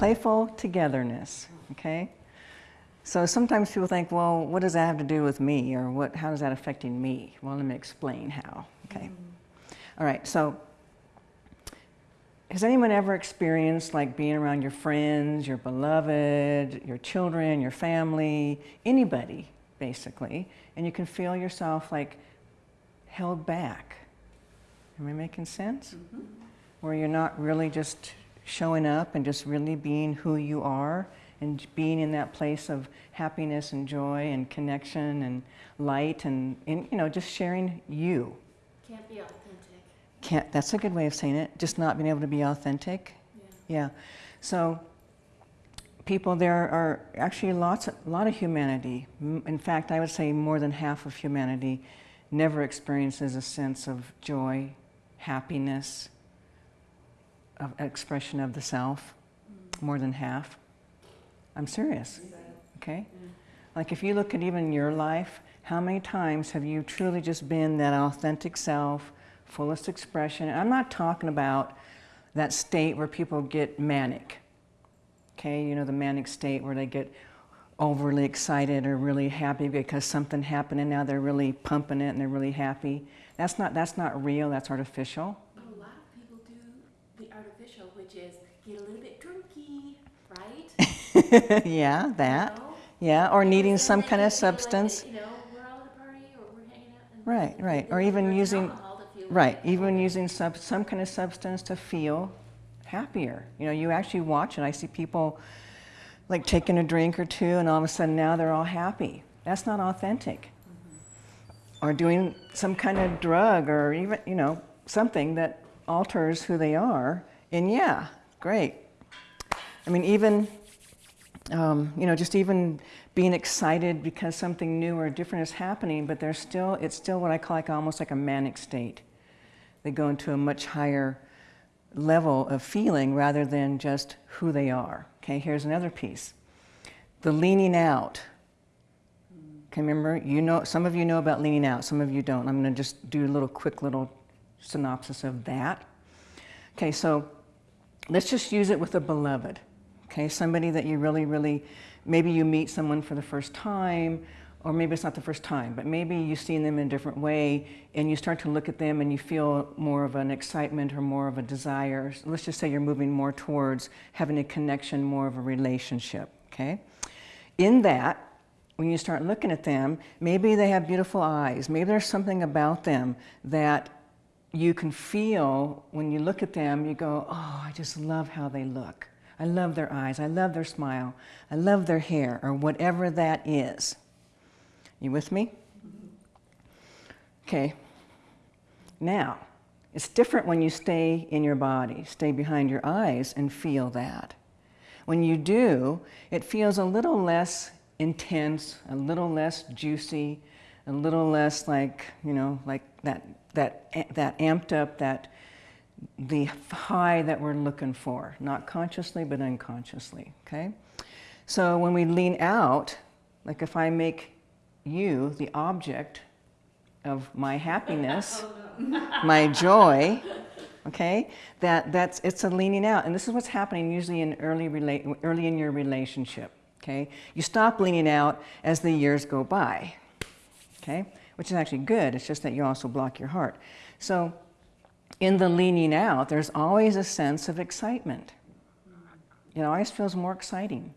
Playful togetherness, okay? So sometimes people think, well, what does that have to do with me? Or what, how is that affecting me? Well, let me explain how, okay? Mm. All right, so has anyone ever experienced like being around your friends, your beloved, your children, your family, anybody basically, and you can feel yourself like held back? Am I making sense? Mm -hmm. Where you're not really just showing up and just really being who you are and being in that place of happiness and joy and connection and light and, and you know, just sharing you. Can't be authentic. Can't, that's a good way of saying it, just not being able to be authentic. Yeah. yeah. So people, there are actually lots, a lot of humanity. In fact, I would say more than half of humanity never experiences a sense of joy, happiness, of expression of the self, more than half. I'm serious, okay? Like if you look at even your life, how many times have you truly just been that authentic self, fullest expression? And I'm not talking about that state where people get manic, okay? You know, the manic state where they get overly excited or really happy because something happened and now they're really pumping it and they're really happy. That's not, that's not real, that's artificial. A lot of people do the artificial, which is get a little bit drunky, right? yeah, that. You know? Yeah, or needing some kind of substance. Like, you know, we're all at a party or we're hanging out. right, right. Or even using, right, even using sub, some kind of substance to feel happier. You know, you actually watch it. I see people like taking a drink or two and all of a sudden now they're all happy. That's not authentic. Mm -hmm. Or doing some kind of drug or even, you know, something that alters who they are. And yeah, great. I mean, even, um, you know, just even being excited because something new or different is happening, but there's still, it's still what I call like almost like a manic state. They go into a much higher level of feeling rather than just who they are. Okay, here's another piece. The leaning out. Okay, remember, you know, some of you know about leaning out, some of you don't. I'm going to just do a little quick little synopsis of that. Okay, so let's just use it with a beloved. Okay, somebody that you really, really, maybe you meet someone for the first time, or maybe it's not the first time, but maybe you've seen them in a different way and you start to look at them and you feel more of an excitement or more of a desire. Let's just say you're moving more towards having a connection, more of a relationship, okay? In that, when you start looking at them, maybe they have beautiful eyes. Maybe there's something about them that you can feel when you look at them, you go, oh, I just love how they look. I love their eyes. I love their smile. I love their hair or whatever that is. You with me? Okay. Now, it's different when you stay in your body, stay behind your eyes and feel that. When you do, it feels a little less intense, a little less juicy, a little less like, you know, like that, that, that amped up, that the high that we're looking for, not consciously, but unconsciously, okay? So when we lean out, like if I make you the object of my happiness, my joy, okay, that, that's, it's a leaning out. And this is what's happening usually in early, rela early in your relationship, okay? You stop leaning out as the years go by, okay? Which is actually good, it's just that you also block your heart. So in the leaning out, there's always a sense of excitement. It always feels more exciting.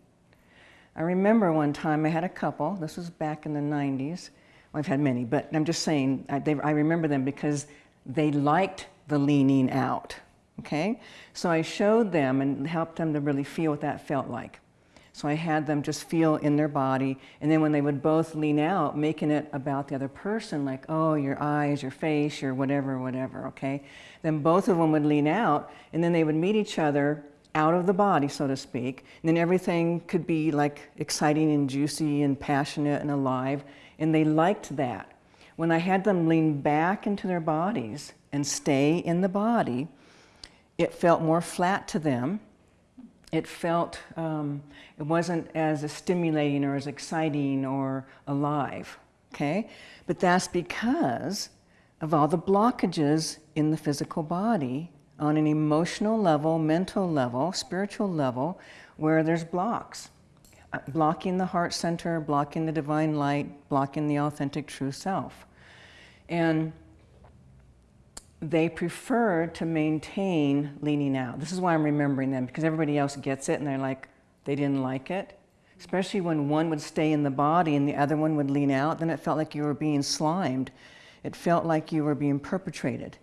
I remember one time I had a couple, this was back in the 90s. Well, I've had many, but I'm just saying, I, they, I remember them because they liked the leaning out, okay? So I showed them and helped them to really feel what that felt like. So I had them just feel in their body, and then when they would both lean out, making it about the other person, like, oh, your eyes, your face, your whatever, whatever, okay? Then both of them would lean out, and then they would meet each other out of the body, so to speak. And then everything could be like exciting and juicy and passionate and alive. And they liked that. When I had them lean back into their bodies and stay in the body, it felt more flat to them. It felt, um, it wasn't as stimulating or as exciting or alive, okay? But that's because of all the blockages in the physical body on an emotional level, mental level, spiritual level, where there's blocks. Uh, blocking the heart center, blocking the divine light, blocking the authentic true self. And they prefer to maintain leaning out. This is why I'm remembering them, because everybody else gets it and they're like, they didn't like it. Especially when one would stay in the body and the other one would lean out, then it felt like you were being slimed. It felt like you were being perpetrated.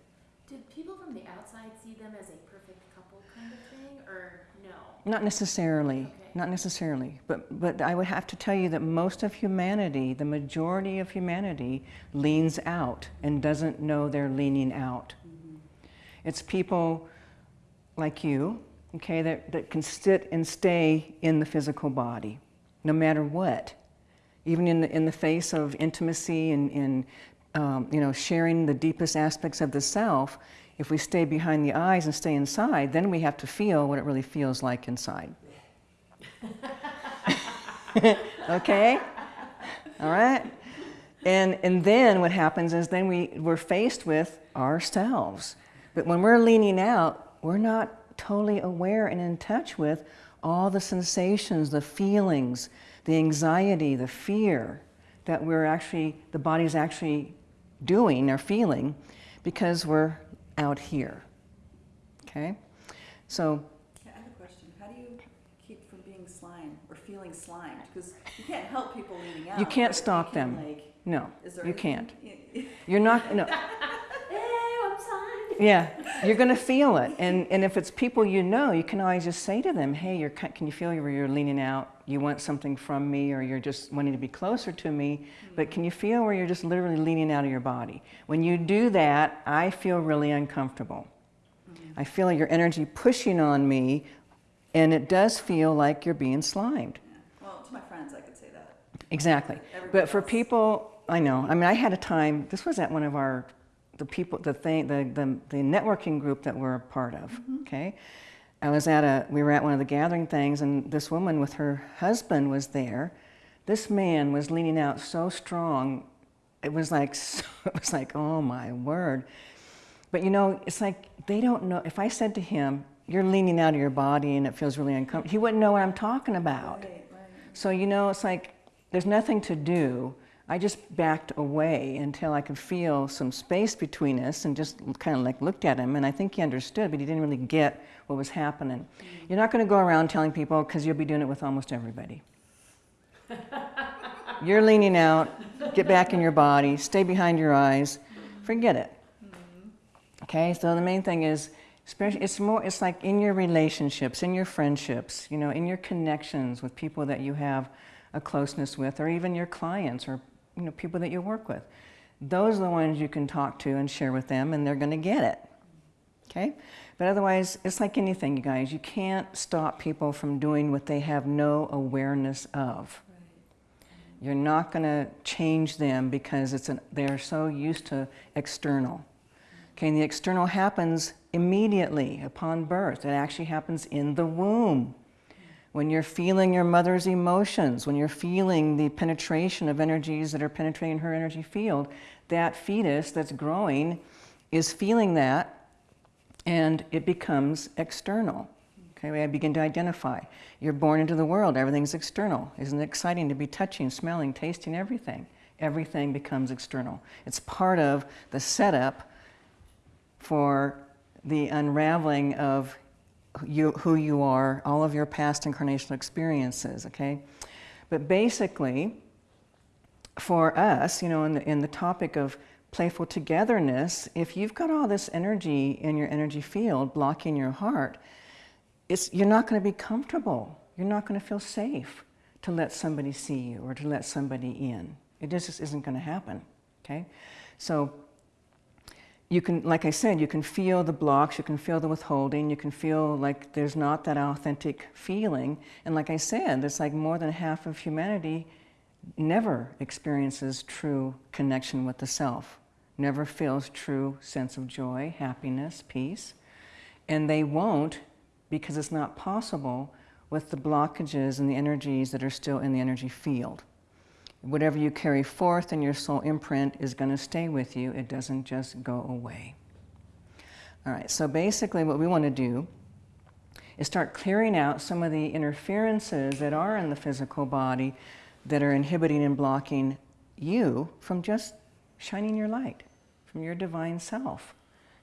Did people from the outside see them as a perfect couple kind of thing, or no? Not necessarily, Okay. Not necessarily. But, but I would have to tell you that most of humanity, the majority of humanity, leans out and doesn't know they're leaning out. It's people like you, okay, that, that can sit and stay in the physical body, no matter what. Even in the, in the face of intimacy and, and um, you know, sharing the deepest aspects of the self, if we stay behind the eyes and stay inside, then we have to feel what it really feels like inside. okay? All right? And, and then what happens is then we, we're faced with ourselves. But when we're leaning out, we're not totally aware and in touch with all the sensations, the feelings, the anxiety, the fear that we're actually, the body's actually doing or feeling because we're out here. Okay? So, Yeah, I have a question. How do you keep from being slimed or feeling slimed? Because you can't help people leaning out. You can't stop can, them. Like, no, you can't. You're not, no. Ew, I'm sorry. Yeah, you're going to feel it. And, and if it's people you know, you can always just say to them, hey, you're, can you feel where you're leaning out? You want something from me, or you're just wanting to be closer to me. Mm-hmm. But can you feel where you're just literally leaning out of your body? When you do that, I feel really uncomfortable. Mm-hmm. I feel your energy pushing on me, and it does feel like you're being slimed. Yeah. Well, to my friends, I could say that. Exactly. Everybody But for else. people, I know. I mean, I had a time. This was at one of our, the people, the thing, the the, the networking group that we're a part of. Mm-hmm. Okay. I was at a. We were at one of the gathering things, and this woman with her husband was there. This man was leaning out so strong. It was like, so, it was like, oh my word. But you know, it's like they don't know. If I said to him, "You're leaning out of your body and it feels really uncomfortable," he wouldn't know what I'm talking about. Right. So, you know, it's like there's nothing to do. I just backed away until I could feel some space between us and just kind of like looked at him. And I think he understood, but he didn't really get what was happening. You're not going to go around telling people because you'll be doing it with almost everybody. You're leaning out, get back in your body, stay behind your eyes, forget it. Mm-hmm. Okay, so the main thing is, it's more, it's like in your relationships, in your friendships, you know, in your connections with people that you have a closeness with, or even your clients or, you know, people that you work with. Those are the ones you can talk to and share with them, and they're going to get it. Okay? But otherwise, it's like anything, you guys. You can't stop people from doing what they have no awareness of. You're not going to change them because it's an, they're so used to external. Okay, and the external happens immediately upon birth. It actually happens in the womb. When you're feeling your mother's emotions, when you're feeling the penetration of energies that are penetrating her energy field, that fetus that's growing is feeling that and it becomes external. Okay, we begin to identify. You're born into the world, everything's external. Isn't it exciting to be touching, smelling, tasting everything? Everything becomes external. It's part of the setup for the unraveling of you, who you are, all of your past incarnational experiences, okay? But basically, for us, you know, in the, in the topic of playful togetherness, if you've got all this energy in your energy field blocking your heart, it's, you're not going to be comfortable. You're not going to feel safe to let somebody see you or to let somebody in. It just isn't going to happen, okay? So you can, like I said, you can feel the blocks, you can feel the withholding, you can feel like there's not that authentic feeling. And like I said, there's like more than half of humanity never experiences true connection with the self, never feels true sense of joy, happiness, peace. And they won't because it's not possible with the blockages and the energies that are still in the energy field. Whatever you carry forth in your soul imprint is going to stay with you. It doesn't just go away. All right, so basically what we want to do is start clearing out some of the interferences that are in the physical body that are inhibiting and blocking you from just shining your light, from your divine self.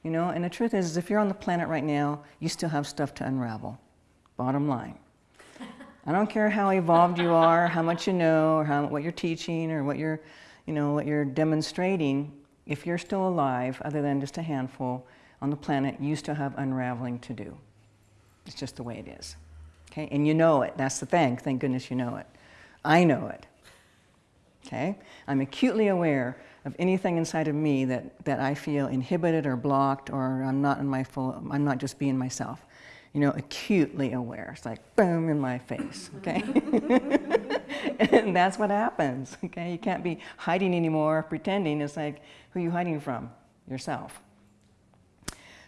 You know, and the truth is, is if you're on the planet right now, you still have stuff to unravel. Bottom line. I don't care how evolved you are, how much you know, or how, what you're teaching, or what you're, you know, what you're demonstrating. If you're still alive, other than just a handful on the planet, you still have unraveling to do. It's just the way it is. Okay, and you know it. That's the thing. Thank goodness you know it. I know it. Okay, I'm acutely aware of anything inside of me that, that I feel inhibited or blocked, or I'm not in my full. I'm not just being myself you know, acutely aware. It's like boom in my face, okay? and that's what happens, okay? You can't be hiding anymore, pretending. It's like, who are you hiding from? Yourself.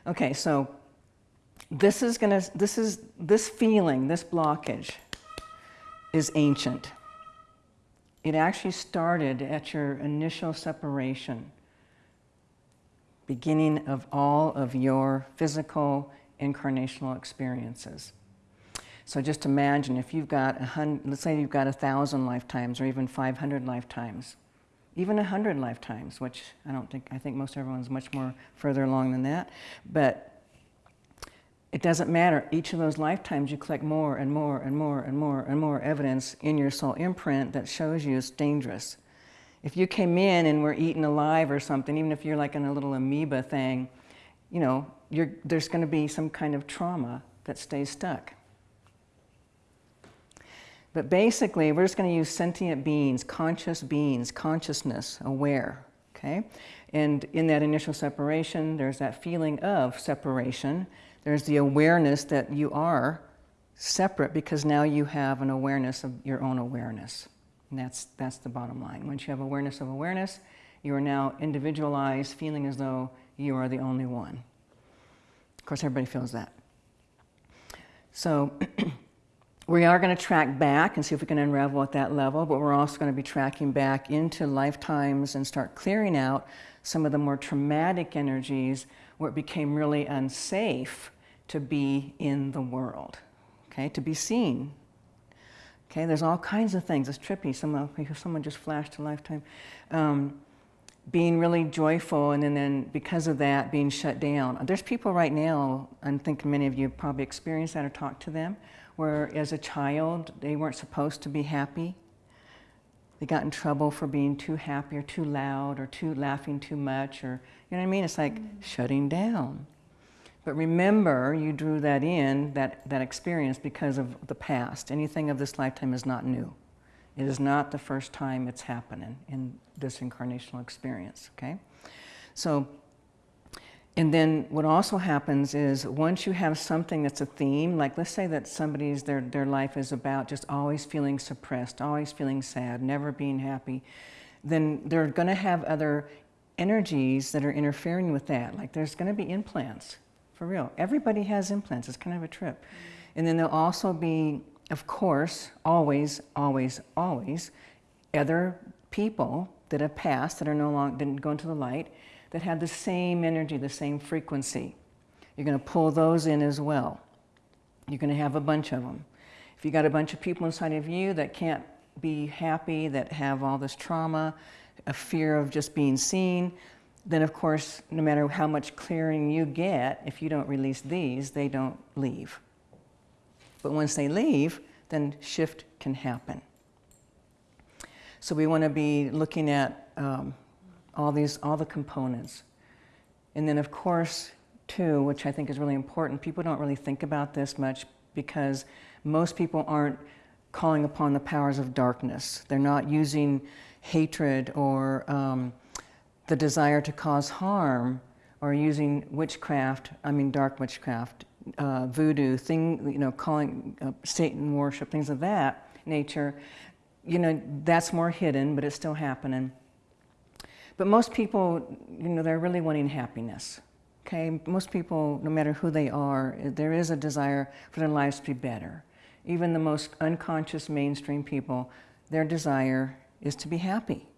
Okay, so this is gonna, this is, this feeling, this blockage is ancient. It actually started at your initial separation, beginning of all of your physical incarnational experiences. So just imagine if you've got a hundred, let's say you've got a thousand lifetimes or even 500 lifetimes, even a hundred lifetimes, which I don't think, I think most everyone's much more further along than that. But it doesn't matter. Each of those lifetimes you collect more and more and more and more and more evidence in your soul imprint that shows you it's dangerous. If you came in and were eaten alive or something, even if you're like in a little amoeba thing, you know, there's going to be some kind of trauma that stays stuck. But basically, we're just going to use sentient beings, conscious beings, consciousness, aware, okay? And in that initial separation, there's that feeling of separation. There's the awareness that you are separate because now you have an awareness of your own awareness. And that's, that's the bottom line. Once you have awareness of awareness, you are now individualized, feeling as though you are the only one. Course, everybody feels that. So we are going to track back and see if we can unravel at that level, but we're also going to be tracking back into lifetimes and start clearing out some of the more traumatic energies where it became really unsafe to be in the world, okay, to be seen. Okay, there's all kinds of things. It's trippy. Someone, someone just flashed a lifetime. Um, being really joyful and then, then because of that being shut down. There's people right now, I think many of you probably experienced that or talked to them, where as a child they weren't supposed to be happy. They got in trouble for being too happy or too loud or too laughing too much or, you know what I mean? It's like mm. shutting down. But remember, you drew that in, that, that experience because of the past. Anything of this lifetime is not new. It is not the first time it's happening in this incarnational experience, okay? So, and then what also happens is once you have something that's a theme, like let's say that somebody's, their, their life is about just always feeling suppressed, always feeling sad, never being happy, then they're gonna have other energies that are interfering with that. Like there's gonna be implants, for real. Everybody has implants, it's kind of a trip. And then there'll also be of course, always, always, always, other people that have passed, that are no longer, didn't go into the light, that have the same energy, the same frequency. You're going to pull those in as well. You're going to have a bunch of them. If you got a bunch of people inside of you that can't be happy, that have all this trauma, a fear of just being seen, then of course, no matter how much clearing you get, if you don't release these, they don't leave. But once they leave, then shift can happen. So we want to be looking at um, all these, all the components. And then of course, too, which I think is really important, people don't really think about this much because most people aren't calling upon the powers of darkness. They're not using hatred or um, the desire to cause harm or using witchcraft, I mean dark witchcraft, uh, voodoo, thing, you know, calling uh, Satan worship, things of that nature, you know, that's more hidden, but it's still happening. But most people, you know, they're really wanting happiness. Okay, most people, no matter who they are, there is a desire for their lives to be better. Even the most unconscious mainstream people, their desire is to be happy.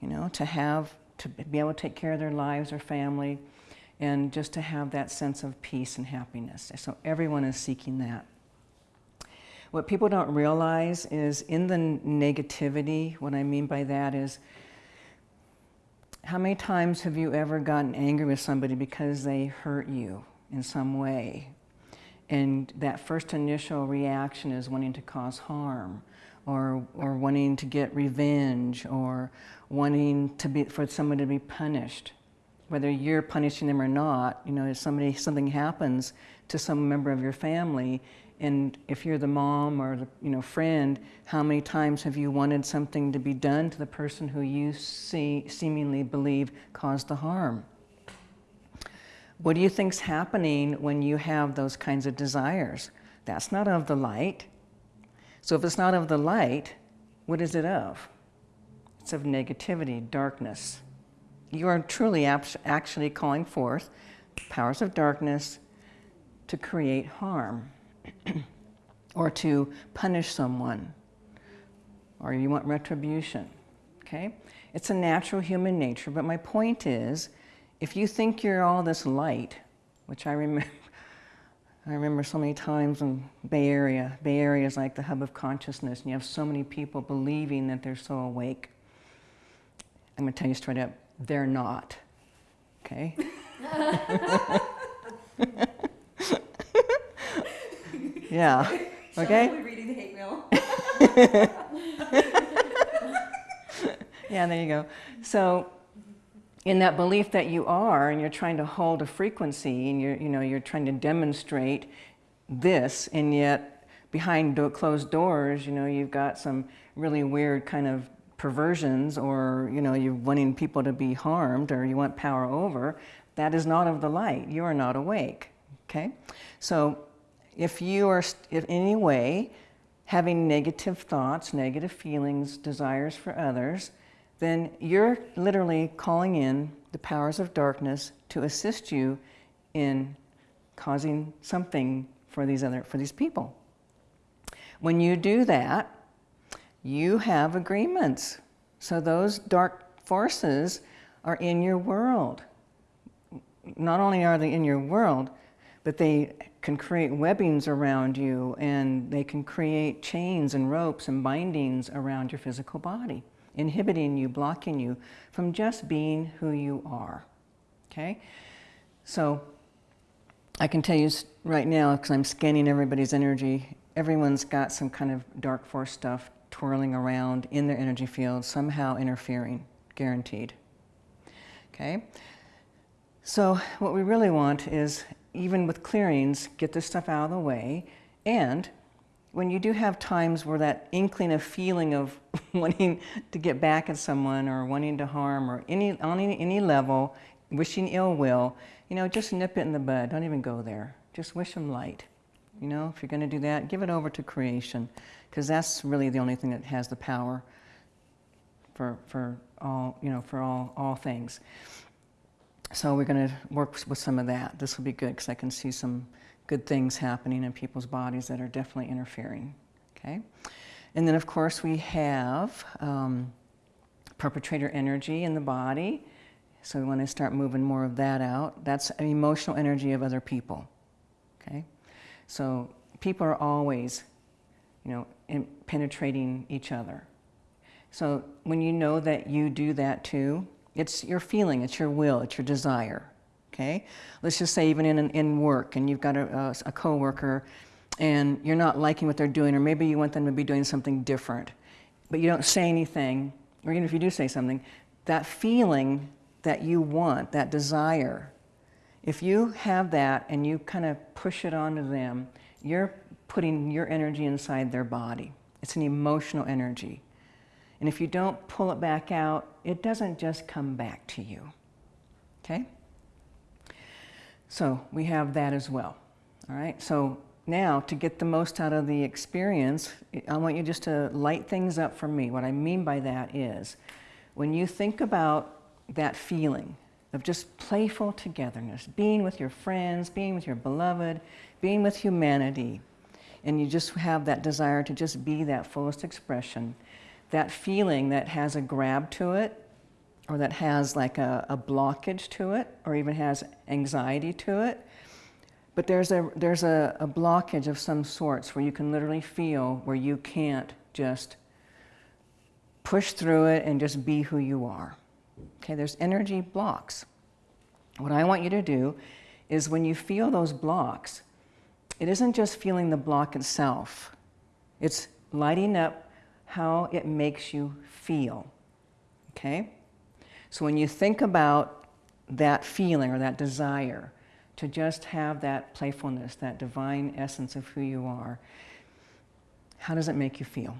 You know, to have, to be able to take care of their lives, their family, and just to have that sense of peace and happiness. So everyone is seeking that. What people don't realize is in the negativity, what I mean by that is how many times have you ever gotten angry with somebody because they hurt you in some way? And that first initial reaction is wanting to cause harm or, or wanting to get revenge or wanting to be, for someone to be punished. Whether you're punishing them or not, you know, if somebody, something happens to some member of your family, and if you're the mom or the you know, friend, how many times have you wanted something to be done to the person who you see, seemingly believe caused the harm? What do you think's happening when you have those kinds of desires? That's not of the light. So if it's not of the light, what is it of? It's of negativity, darkness. You are truly actually calling forth powers of darkness to create harm or to punish someone or you want retribution. Okay? It's a natural human nature, but my point is if you think you're all this light, which I remember I remember so many times in Bay Area. Bay Area is like the hub of consciousness, and you have so many people believing that they're so awake. I'm going to tell you straight up, they're not. Okay? yeah. Okay? reading the hate mail. yeah, there you go. So in that belief that you are and you're trying to hold a frequency and you're, you know, you're trying to demonstrate this and yet behind do closed doors, you know, you've got some really weird kind of perversions or, you know, you're wanting people to be harmed or you want power over, that is not of the light. You are not awake, okay? So if you are in any way having negative thoughts, negative feelings, desires for others, then you're literally calling in the powers of darkness to assist you in causing something for these other for these people. When you do that, you have agreements. So those dark forces are in your world. Not only are they in your world, but they can create webbings around you and they can create chains and ropes and bindings around your physical body inhibiting you, blocking you from just being who you are. Okay? So I can tell you right now, because I'm scanning everybody's energy, everyone's got some kind of dark force stuff twirling around in their energy field, somehow interfering, guaranteed. Okay? So what we really want is, even with clearings, get this stuff out of the way and when you do have times where that inkling of feeling of wanting to get back at someone or wanting to harm or any, on any, any level, wishing ill will, you know, just nip it in the bud. Don't even go there. Just wish them light. You know, if you're going to do that, give it over to creation because that's really the only thing that has the power for, for all, you know, for all, all things. So we're going to work with some of that. This will be good because I can see some good things happening in people's bodies that are definitely interfering. Okay? And then, of course, we have um, perpetrator energy in the body. So we want to start moving more of that out. That's emotional energy of other people. Okay? So people are always, you know, penetrating each other. So when you know that you do that too, it's your feeling, it's your will, it's your desire okay? Let's just say even in, in work and you've got a, a, a coworker and you're not liking what they're doing or maybe you want them to be doing something different, but you don't say anything, or even if you do say something, that feeling that you want, that desire, if you have that and you kind of push it onto them, you're putting your energy inside their body. It's an emotional energy. And if you don't pull it back out, it doesn't just come back to you. Okay? So we have that as well. All right, so now to get the most out of the experience, I want you just to light things up for me. What I mean by that is when you think about that feeling of just playful togetherness, being with your friends, being with your beloved, being with humanity, and you just have that desire to just be that fullest expression, that feeling that has a grab to it, or that has like a, a blockage to it or even has anxiety to it. But there's a, there's a, a blockage of some sorts where you can literally feel where you can't just push through it and just be who you are. Okay, there's energy blocks. What I want you to do is when you feel those blocks, it isn't just feeling the block itself, it's lighting up how it makes you feel. Okay? So when you think about that feeling or that desire to just have that playfulness, that divine essence of who you are, how does it make you feel?